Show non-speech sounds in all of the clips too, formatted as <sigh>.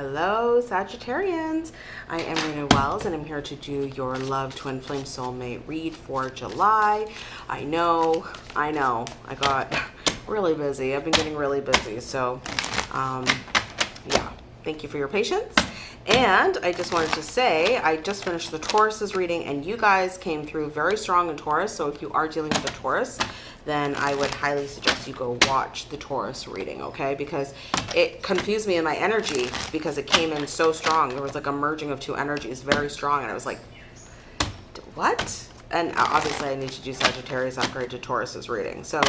Hello, Sagittarians. I am Rena Wells, and I'm here to do your Love Twin Flame Soulmate read for July. I know, I know, I got <laughs> really busy. I've been getting really busy, so um, yeah, thank you for your patience. And I just wanted to say, I just finished the Taurus's reading and you guys came through very strong in Taurus. So if you are dealing with a Taurus, then I would highly suggest you go watch the Taurus reading, okay? Because it confused me in my energy because it came in so strong. There was like a merging of two energies, very strong. And I was like, what? And obviously I need to do Sagittarius upgrade to Taurus's reading. So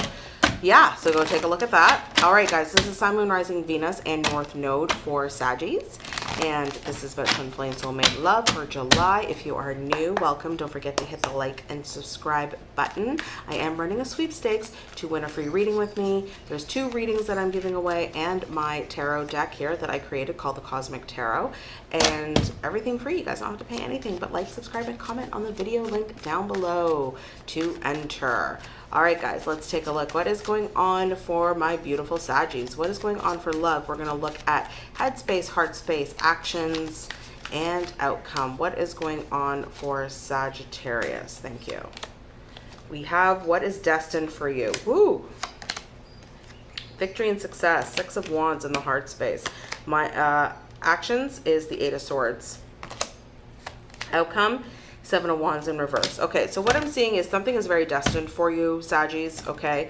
yeah, so go take a look at that. All right, guys, this is Sun, Moon, Rising, Venus, and North Node for Saggies. And this is about Twin Flame Soulmate Love for July. If you are new, welcome. Don't forget to hit the like and subscribe button. I am running a sweepstakes to win a free reading with me. There's two readings that I'm giving away and my tarot deck here that I created called the Cosmic Tarot. And everything free. You guys don't have to pay anything but like, subscribe, and comment on the video link down below to enter. All right, guys, let's take a look. What is going on for my beautiful Saggies? What is going on for love? We're going to look at headspace, heart space, actions, and outcome. What is going on for Sagittarius? Thank you. We have what is destined for you. Woo! Victory and success. Six of Wands in the heart space. My uh, actions is the Eight of Swords. Outcome Seven of Wands in reverse. Okay, so what I'm seeing is something is very destined for you, Saggies, okay,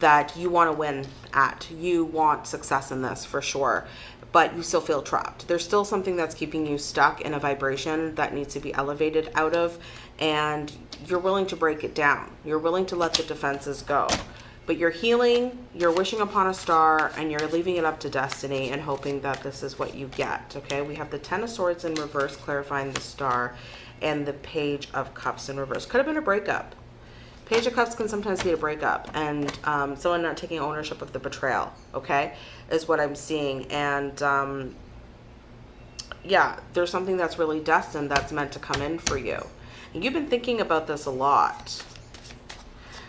that you want to win at. You want success in this for sure, but you still feel trapped. There's still something that's keeping you stuck in a vibration that needs to be elevated out of, and you're willing to break it down. You're willing to let the defenses go. But you're healing, you're wishing upon a star, and you're leaving it up to destiny and hoping that this is what you get, okay? We have the Ten of Swords in reverse, clarifying the star and the Page of Cups in reverse. Could have been a breakup. Page of Cups can sometimes be a breakup and um, someone not taking ownership of the betrayal, okay, is what I'm seeing. And um, yeah, there's something that's really destined that's meant to come in for you. And you've been thinking about this a lot.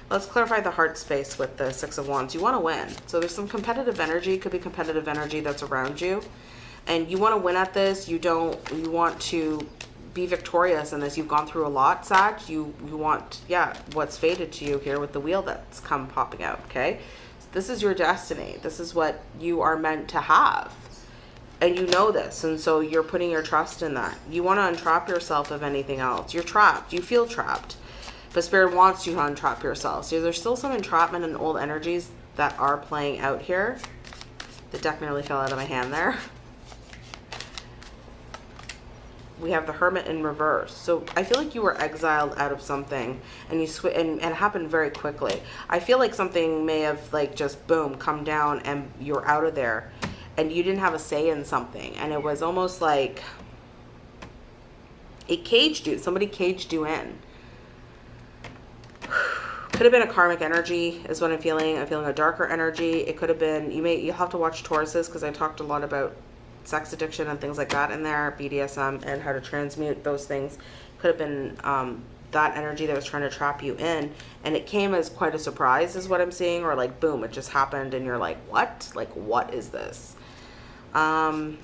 Let's clarify the heart space with the Six of Wands. You want to win. So there's some competitive energy. Could be competitive energy that's around you. And you want to win at this. You don't, you want to be victorious in this. You've gone through a lot, Sag. You, you want, yeah, what's faded to you here with the wheel that's come popping out, okay? This is your destiny. This is what you are meant to have. And you know this, and so you're putting your trust in that. You want to untrap yourself of anything else. You're trapped. You feel trapped. But Spirit wants you to untrap yourself. So there's still some entrapment and old energies that are playing out here. The deck nearly fell out of my hand there. <laughs> we have the hermit in reverse so i feel like you were exiled out of something and you sw and, and it happened very quickly i feel like something may have like just boom come down and you're out of there and you didn't have a say in something and it was almost like it caged you somebody caged you in could have been a karmic energy is what i'm feeling i'm feeling a darker energy it could have been you may you'll have to watch tauruses because i talked a lot about sex addiction and things like that in there, BDSM, and how to transmute those things. Could have been um, that energy that was trying to trap you in. And it came as quite a surprise is what I'm seeing. Or like, boom, it just happened and you're like, what? Like, what is this? Um,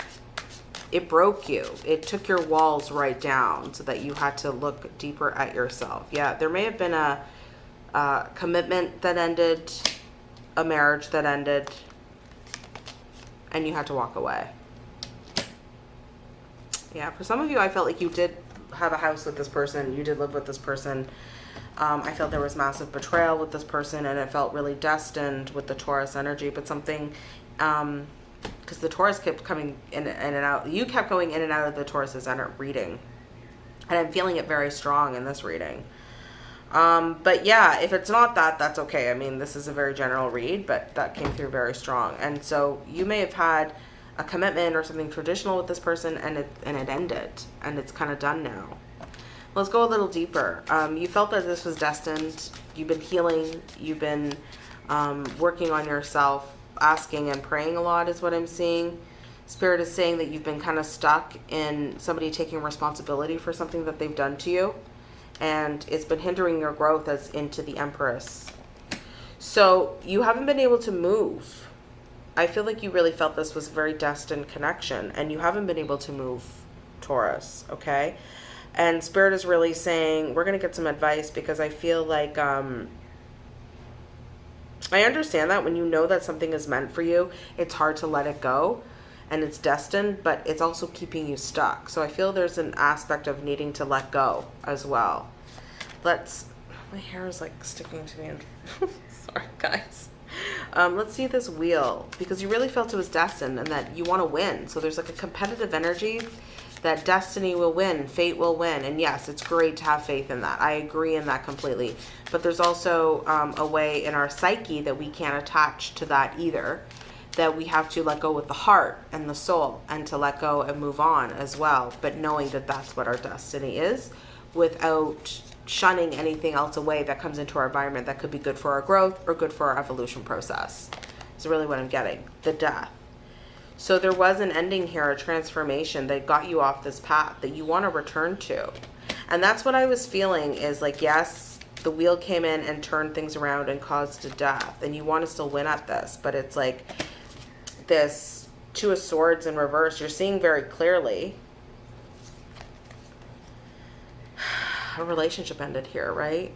it broke you. It took your walls right down so that you had to look deeper at yourself. Yeah, there may have been a, a commitment that ended, a marriage that ended, and you had to walk away. Yeah, for some of you, I felt like you did have a house with this person. You did live with this person. Um, I felt there was massive betrayal with this person and it felt really destined with the Taurus energy, but something, um, because the Taurus kept coming in, in and out. You kept going in and out of the Taurus's reading. And I'm feeling it very strong in this reading. Um, but yeah, if it's not that, that's okay. I mean, this is a very general read, but that came through very strong. And so you may have had a commitment or something traditional with this person and it and it ended and it's kind of done now let's go a little deeper um, you felt that this was destined you've been healing you've been um, working on yourself asking and praying a lot is what i'm seeing spirit is saying that you've been kind of stuck in somebody taking responsibility for something that they've done to you and it's been hindering your growth as into the empress so you haven't been able to move I feel like you really felt this was a very destined connection and you haven't been able to move Taurus, okay? And Spirit is really saying, we're going to get some advice because I feel like, um, I understand that when you know that something is meant for you, it's hard to let it go and it's destined, but it's also keeping you stuck. So I feel there's an aspect of needing to let go as well. Let's, my hair is like sticking to me. <laughs> Sorry, guys. Um, let's see this wheel because you really felt it was destined and that you want to win. So there's like a competitive energy that destiny will win, fate will win. And yes, it's great to have faith in that. I agree in that completely. But there's also um, a way in our psyche that we can't attach to that either, that we have to let go with the heart and the soul and to let go and move on as well. But knowing that that's what our destiny is without shunning anything else away that comes into our environment that could be good for our growth or good for our evolution process. Is really what I'm getting. The death. So there was an ending here, a transformation that got you off this path that you want to return to. And that's what I was feeling is like, yes, the wheel came in and turned things around and caused a death. And you want to still win at this. But it's like this Two of Swords in reverse. You're seeing very clearly. A relationship ended here, right?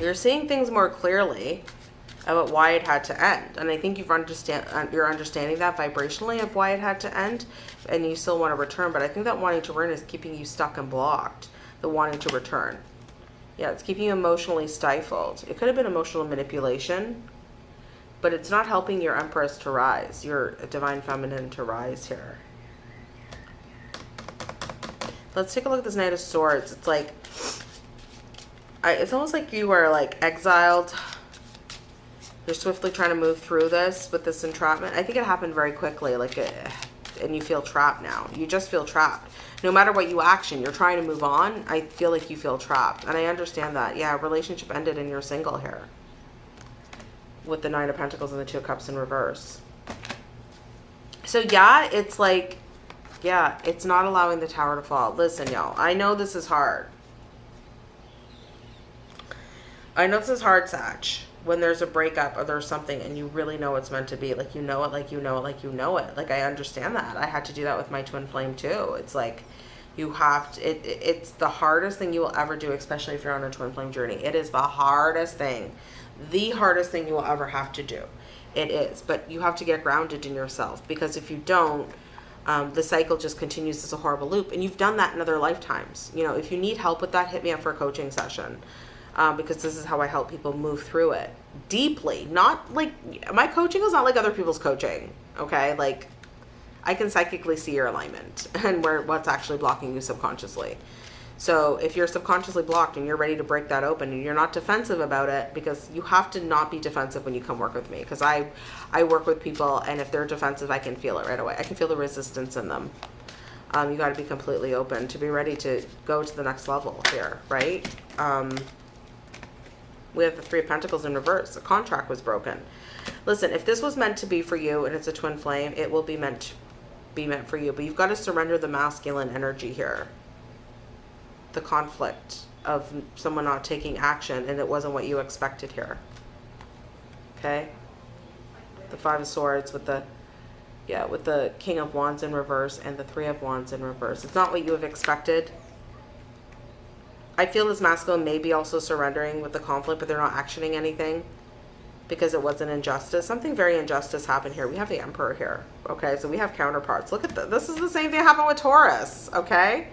You're seeing things more clearly about why it had to end. And I think you've understand uh, you're understanding that vibrationally of why it had to end, and you still want to return. But I think that wanting to return is keeping you stuck and blocked. The wanting to return, yeah, it's keeping you emotionally stifled. It could have been emotional manipulation, but it's not helping your Empress to rise, your Divine Feminine to rise here. Let's take a look at this Knight of Swords. It's like, I, it's almost like you are like exiled you're swiftly trying to move through this with this entrapment. I think it happened very quickly, like, and you feel trapped now. You just feel trapped. No matter what you action, you're trying to move on. I feel like you feel trapped, and I understand that. Yeah, relationship ended and you're single here with the Nine of Pentacles and the Two of Cups in reverse. So yeah, it's like, yeah, it's not allowing the tower to fall. Listen, y'all, I know this is hard. I know this is hard, Satch when there's a breakup or there's something and you really know it's meant to be like you know it like you know it like you know it like i understand that i had to do that with my twin flame too it's like you have to it, it's the hardest thing you will ever do especially if you're on a twin flame journey it is the hardest thing the hardest thing you will ever have to do it is but you have to get grounded in yourself because if you don't um, the cycle just continues as a horrible loop and you've done that in other lifetimes you know if you need help with that hit me up for a coaching session um, because this is how I help people move through it deeply. Not like my coaching is not like other people's coaching. Okay, like I can psychically see your alignment <laughs> and where what's actually blocking you subconsciously. So if you're subconsciously blocked and you're ready to break that open and you're not defensive about it because you have to not be defensive when you come work with me because I I work with people and if they're defensive I can feel it right away. I can feel the resistance in them. Um, you got to be completely open to be ready to go to the next level here, right? Um, we have the Three of Pentacles in reverse. A contract was broken. Listen, if this was meant to be for you and it's a twin flame, it will be meant be meant for you. But you've got to surrender the masculine energy here. The conflict of someone not taking action and it wasn't what you expected here. Okay? The Five of Swords with the yeah, with the King of Wands in reverse and the Three of Wands in reverse. It's not what you have expected. I feel this masculine may be also surrendering with the conflict, but they're not actioning anything because it was an injustice. Something very injustice happened here. We have the Emperor here. Okay, so we have counterparts. Look at this. This is the same thing happened with Taurus. Okay.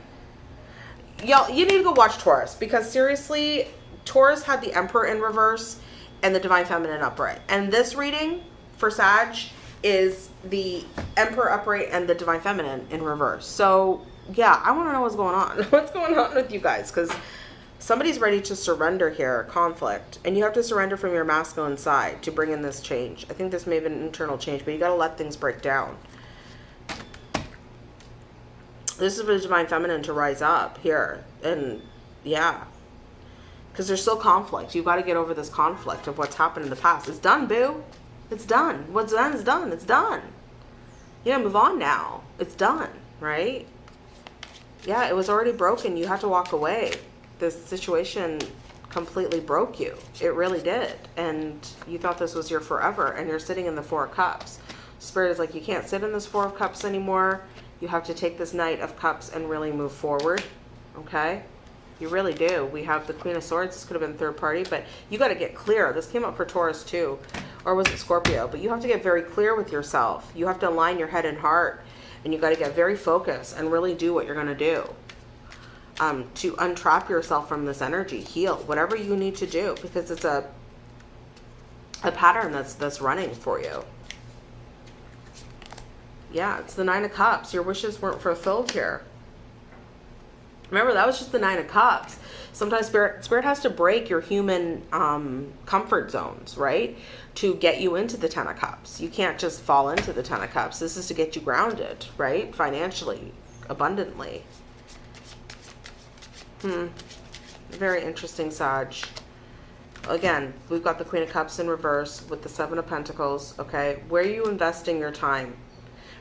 Y'all, you need to go watch Taurus because seriously, Taurus had the Emperor in reverse and the Divine Feminine upright. And this reading for Sag is the Emperor upright and the Divine Feminine in reverse. So yeah, I want to know what's going on. <laughs> what's going on with you guys? Because somebody's ready to surrender here, conflict, and you have to surrender from your masculine side to bring in this change. I think this may have been an internal change, but you got to let things break down. This is for the divine feminine to rise up here, and yeah, because there's still conflict. You got to get over this conflict of what's happened in the past. It's done, boo. It's done. What's done is done. It's done. Yeah, move on now. It's done, right? Yeah, it was already broken. You had to walk away this situation completely broke you. It really did. And you thought this was your forever, and you're sitting in the Four of Cups. Spirit is like, you can't sit in this Four of Cups anymore. You have to take this Knight of Cups and really move forward. Okay? You really do. We have the Queen of Swords. This could have been third party, but you got to get clear. This came up for Taurus too. Or was it Scorpio? But you have to get very clear with yourself. You have to align your head and heart. And you got to get very focused and really do what you're going to do. Um, to untrap yourself from this energy. Heal. Whatever you need to do. Because it's a a pattern that's that's running for you. Yeah, it's the Nine of Cups. Your wishes weren't fulfilled here. Remember, that was just the Nine of Cups. Sometimes spirit, spirit has to break your human um, comfort zones, right? To get you into the Ten of Cups. You can't just fall into the Ten of Cups. This is to get you grounded, right? Financially, abundantly. Hmm. Very interesting, Sag. Again, we've got the Queen of Cups in reverse with the Seven of Pentacles, okay? Where are you investing your time?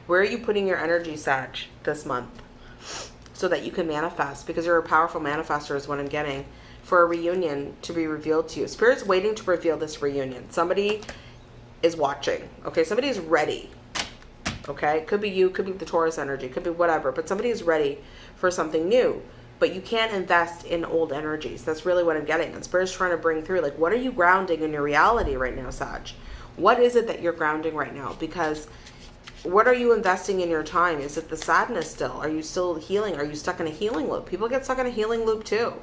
Where are you putting your energy, Sag, this month? so that you can manifest because you're a powerful manifester is what I'm getting for a reunion to be revealed to you. Spirit's waiting to reveal this reunion. Somebody is watching. Okay, somebody is ready. Okay, could be you, could be the Taurus energy, could be whatever, but somebody is ready for something new. But you can't invest in old energies. That's really what I'm getting. And Spirit's trying to bring through, like, what are you grounding in your reality right now, Sag? What is it that you're grounding right now? Because what are you investing in your time? Is it the sadness still? Are you still healing? Are you stuck in a healing loop? People get stuck in a healing loop too.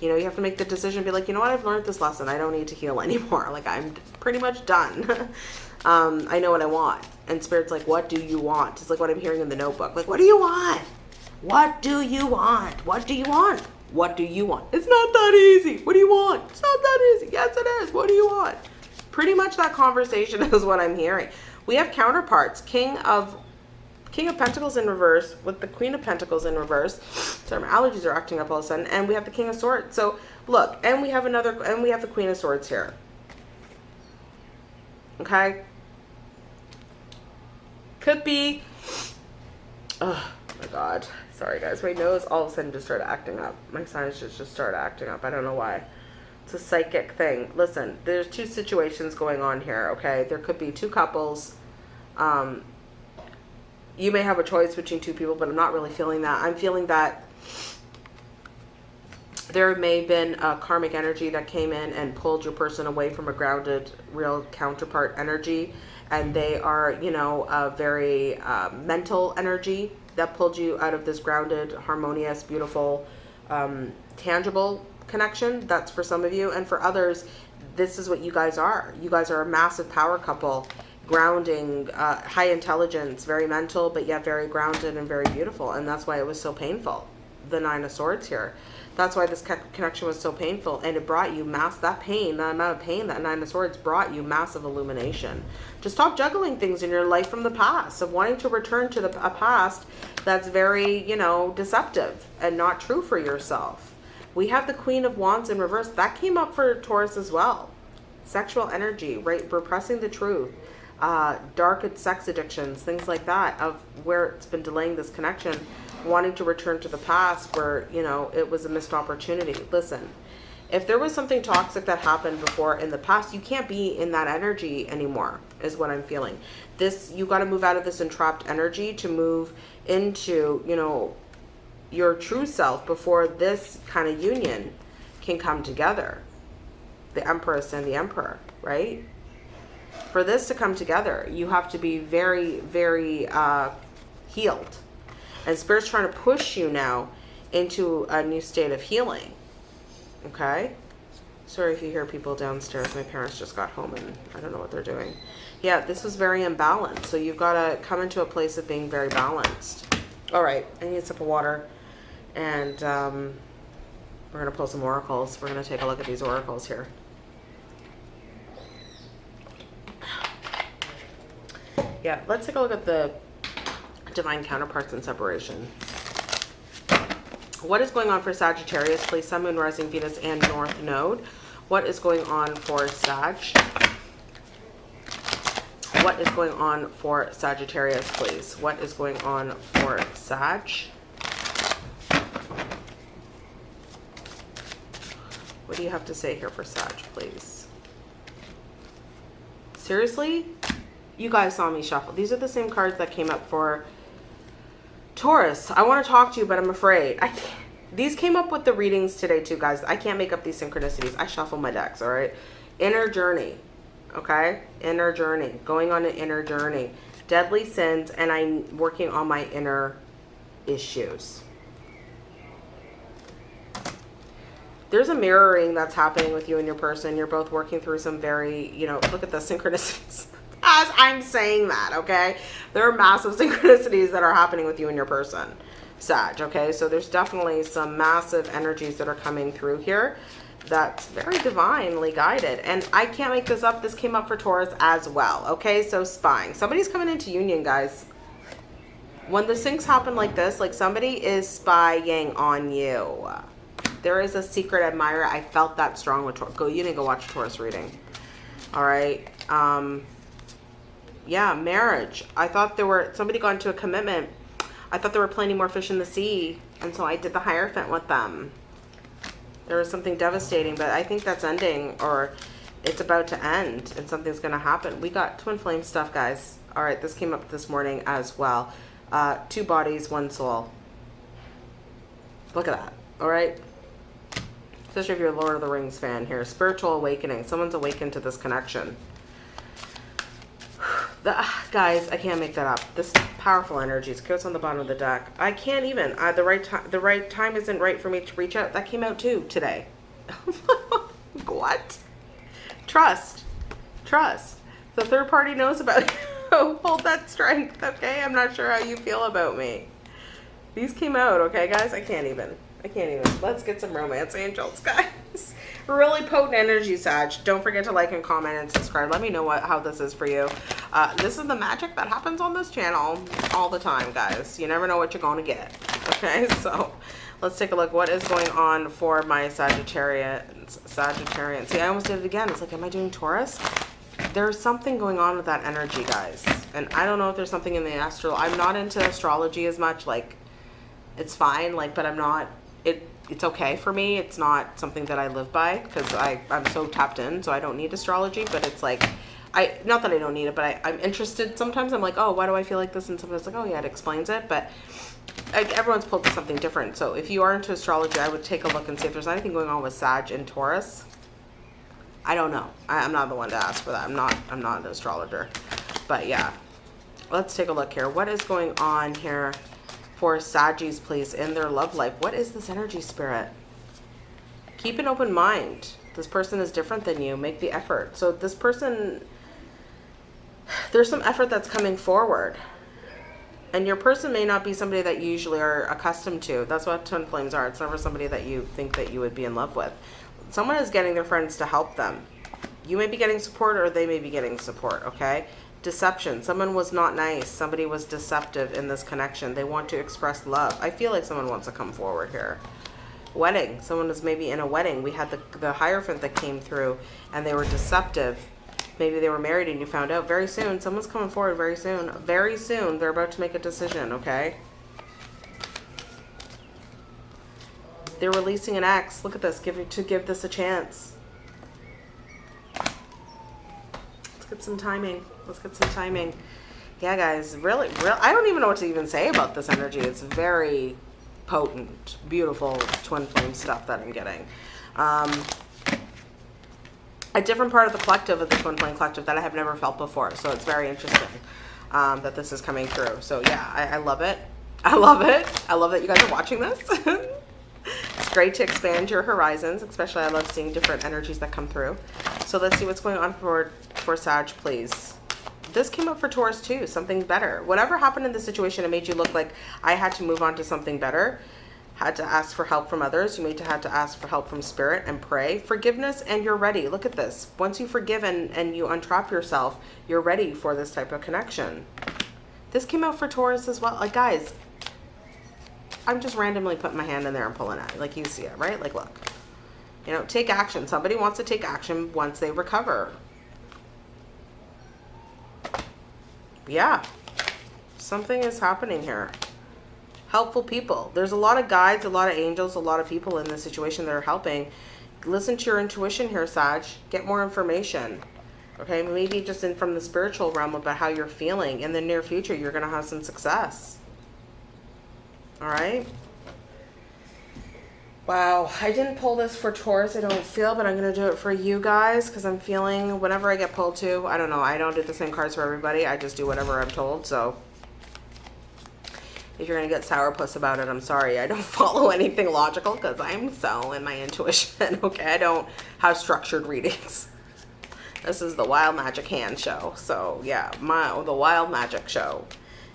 You know, you have to make the decision, be like, you know what, I've learned this lesson. I don't need to heal <laughs> anymore. Like, I'm pretty much done. <laughs> um, I know what I want. And Spirit's like, what do you want? It's like what I'm hearing in the notebook. Like, what do you want? What do you want? What do you want? What do you want? It's not that easy. What do you want? It's not that easy. Yes, it is. What do you want? Pretty much that conversation <laughs> is what I'm hearing. We have counterparts. King of King of Pentacles in reverse with the Queen of Pentacles in reverse. So my allergies are acting up all of a sudden. And we have the King of Swords. So look, and we have another, and we have the Queen of Swords here. Okay. Could be, oh my God. Sorry guys, my nose all of a sudden just started acting up. My sinuses just started acting up. I don't know why. It's a psychic thing. Listen, there's two situations going on here, okay? There could be two couples um, you may have a choice between two people, but I'm not really feeling that. I'm feeling that there may have been a karmic energy that came in and pulled your person away from a grounded, real counterpart energy. And they are, you know, a very uh, mental energy that pulled you out of this grounded, harmonious, beautiful, um, tangible connection. That's for some of you. And for others, this is what you guys are. You guys are a massive power couple grounding, uh, high intelligence, very mental, but yet very grounded and very beautiful. And that's why it was so painful, the Nine of Swords here. That's why this connection was so painful. And it brought you mass, that pain, that amount of pain, that Nine of Swords brought you massive illumination. To stop juggling things in your life from the past, of wanting to return to the, a past that's very, you know, deceptive and not true for yourself. We have the Queen of Wands in reverse. That came up for Taurus as well. Sexual energy, right? Repressing the truth uh, dark sex addictions, things like that, of where it's been delaying this connection, wanting to return to the past where, you know, it was a missed opportunity. Listen, if there was something toxic that happened before in the past, you can't be in that energy anymore, is what I'm feeling. This, you got to move out of this entrapped energy to move into, you know, your true self before this kind of union can come together. The Empress and the Emperor, right? For this to come together, you have to be very, very uh, healed. And Spirit's trying to push you now into a new state of healing. Okay? Sorry if you hear people downstairs. My parents just got home and I don't know what they're doing. Yeah, this was very imbalanced. So you've got to come into a place of being very balanced. All right, I need a sip of water. And um, we're going to pull some oracles. We're going to take a look at these oracles here. Yeah, let's take a look at the divine counterparts and separation. What is going on for Sagittarius, please? Sun, Moon, Rising, Venus, and North Node. What is going on for Sag? What is going on for Sagittarius, please? What is going on for Sag? What do you have to say here for Sag, please? Seriously? You guys saw me shuffle. These are the same cards that came up for Taurus. I want to talk to you, but I'm afraid. I can't. These came up with the readings today too, guys. I can't make up these synchronicities. I shuffle my decks, all right? Inner journey, okay? Inner journey. Going on an inner journey. Deadly sins, and I'm working on my inner issues. there's a mirroring that's happening with you and your person. You're both working through some very, you know, look at the <laughs> synchronicities as I'm saying that, okay? There are massive <laughs> synchronicities that are happening with you and your person, Sag, okay? So there's definitely some massive energies that are coming through here that's very divinely guided. And I can't make this up. This came up for Taurus as well, okay? So spying. Somebody's coming into union, guys. When the things happen like this, like somebody is spying on you there is a secret admirer. I felt that strong with Taurus. Go, you need to go watch Taurus reading. All right. Um, yeah, marriage. I thought there were, somebody got into a commitment. I thought there were plenty more fish in the sea. And so I did the Hierophant with them. There was something devastating, but I think that's ending or it's about to end and something's going to happen. We got twin flame stuff, guys. All right, this came up this morning as well. Uh, two bodies, one soul. Look at that. All right especially if you're a Lord of the Rings fan here. Spiritual awakening. Someone's awakened to this connection. The, guys, I can't make that up. This powerful energies goes on the bottom of the deck. I can't even. Uh, the right time. The right time isn't right for me to reach out. That came out too today. <laughs> what? Trust. Trust. The third party knows about <laughs> you. Hold that strength. Okay. I'm not sure how you feel about me. These came out. Okay, guys. I can't even. I can't even. Let's get some romance angels, <laughs> guys. really potent energy, Sag. Don't forget to like and comment and subscribe. Let me know what how this is for you. Uh, this is the magic that happens on this channel all the time, guys. You never know what you're going to get. <laughs> Okay, so let's take a look. What is going on for my Sagittarian? Sagittarian. See, I almost did it again. It's like, am I doing Taurus? There's something going on with that energy, guys. And I don't know if there's something in the astral. I'm not into astrology as much. Like, it's fine. Like, but I'm not it it's okay for me. It's not something that I live by because I I'm so tapped in, so I don't need astrology. But it's like I not that I don't need it, but I, I'm interested. Sometimes I'm like, oh, why do I feel like this? And sometimes like, oh yeah, it explains it. But like, everyone's pulled to something different. So if you are into astrology, I would take a look and see if there's anything going on with Sag and Taurus. I don't know. I, I'm not the one to ask for that. I'm not. I'm not an astrologer. But yeah, let's take a look here. What is going on here? For Saggies, please, in their love life. What is this energy spirit? Keep an open mind. This person is different than you. Make the effort. So this person, there's some effort that's coming forward. And your person may not be somebody that you usually are accustomed to. That's what twin flames are. It's never somebody that you think that you would be in love with. Someone is getting their friends to help them. You may be getting support or they may be getting support, okay? Deception. Someone was not nice. Somebody was deceptive in this connection. They want to express love. I feel like someone wants to come forward here. Wedding. Someone was maybe in a wedding. We had the, the Hierophant that came through and they were deceptive. Maybe they were married and you found out very soon. Someone's coming forward very soon. Very soon. They're about to make a decision, okay? They're releasing an ex. Look at this. Give to give this a chance. Let's get some timing. Let's get some timing. Yeah, guys, really, real. I don't even know what to even say about this energy. It's very potent, beautiful twin flame stuff that I'm getting. Um, a different part of the collective of the twin flame collective that I have never felt before. So it's very interesting um, that this is coming through. So yeah, I, I love it. I love it. I love that you guys are watching this. <laughs> it's great to expand your horizons, especially I love seeing different energies that come through. So let's see what's going on for, for Sag, please this came up for Taurus too, something better. Whatever happened in the situation, it made you look like I had to move on to something better, had to ask for help from others. You may have to ask for help from spirit and pray. Forgiveness and you're ready. Look at this. Once you forgive and, and you untrap yourself, you're ready for this type of connection. This came out for Taurus as well. Like guys, I'm just randomly putting my hand in there and pulling it. Like you see it, right? Like look. You know, take action. Somebody wants to take action once they recover yeah, something is happening here. Helpful people. There's a lot of guides, a lot of angels, a lot of people in this situation that are helping. listen to your intuition here, Sag. Get more information. Okay, maybe just in from the spiritual realm about how you're feeling. In the near future, you're going to have some success. All right. Wow, I didn't pull this for Taurus, I don't feel, but I'm going to do it for you guys because I'm feeling whenever I get pulled to, I don't know, I don't do the same cards for everybody. I just do whatever I'm told, so if you're going to get sourpuss about it, I'm sorry. I don't <laughs> follow anything logical because I'm so in my intuition, <laughs> okay? I don't have structured readings. This is the Wild Magic Hand show. So, yeah, my the Wild Magic show.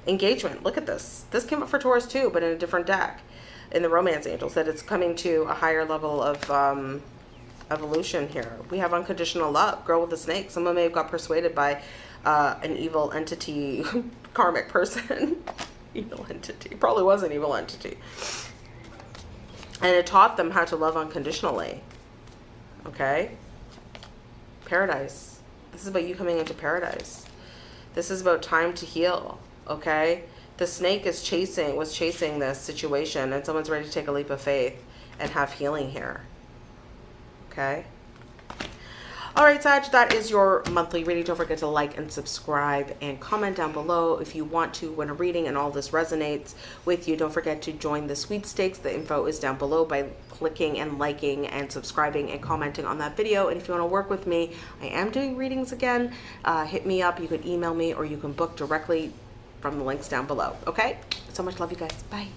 Engagement. Look at this. This came up for Taurus too, but in a different deck in the Romance Angels that it's coming to a higher level of um, evolution here. We have unconditional love, girl with a snake. Someone may have got persuaded by uh, an evil entity, <laughs> karmic person. <laughs> evil entity. Probably was an evil entity. And it taught them how to love unconditionally. Okay? Paradise. This is about you coming into paradise. This is about time to heal. Okay? The snake is chasing was chasing this situation and someone's ready to take a leap of faith and have healing here. Okay? All right Sag that is your monthly reading. Don't forget to like and subscribe and comment down below if you want to when a reading and all this resonates with you. Don't forget to join the sweepstakes. The info is down below by clicking and liking and subscribing and commenting on that video. And if you want to work with me I am doing readings again. Uh, hit me up. You can email me or you can book directly from the links down below. Okay? So much love you guys. Bye.